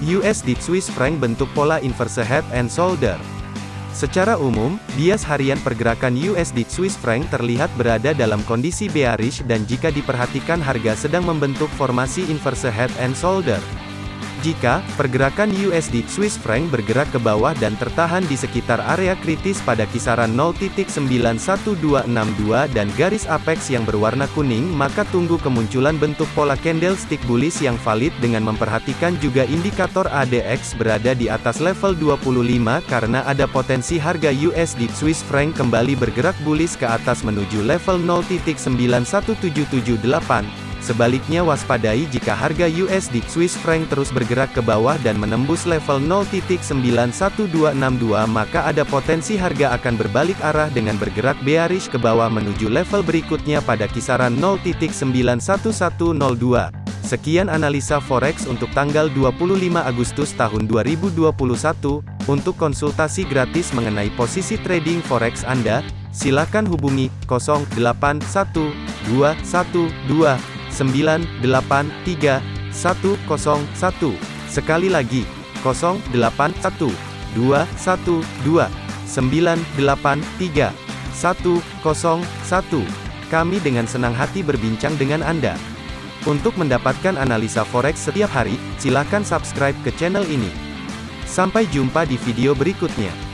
USD Swiss franc bentuk pola inverse head and shoulder. Secara umum, bias harian pergerakan USD Swiss franc terlihat berada dalam kondisi bearish dan jika diperhatikan harga sedang membentuk formasi inverse head and shoulder. Jika pergerakan USD Swiss franc bergerak ke bawah dan tertahan di sekitar area kritis pada kisaran 0.91262 dan garis apex yang berwarna kuning, maka tunggu kemunculan bentuk pola candlestick bullish yang valid dengan memperhatikan juga indikator ADX berada di atas level 25 karena ada potensi harga USD Swiss franc kembali bergerak bullish ke atas menuju level 0.91778. Sebaliknya waspadai jika harga USD Swiss franc terus bergerak ke bawah dan menembus level 0.91262 maka ada potensi harga akan berbalik arah dengan bergerak bearish ke bawah menuju level berikutnya pada kisaran 0.91102. Sekian analisa forex untuk tanggal 25 Agustus tahun 2021. Untuk konsultasi gratis mengenai posisi trading forex Anda, silakan hubungi 081212 983 101. Sekali lagi, 081 212 983 101. Kami dengan senang hati berbincang dengan Anda. Untuk mendapatkan analisa forex setiap hari, silakan subscribe ke channel ini. Sampai jumpa di video berikutnya.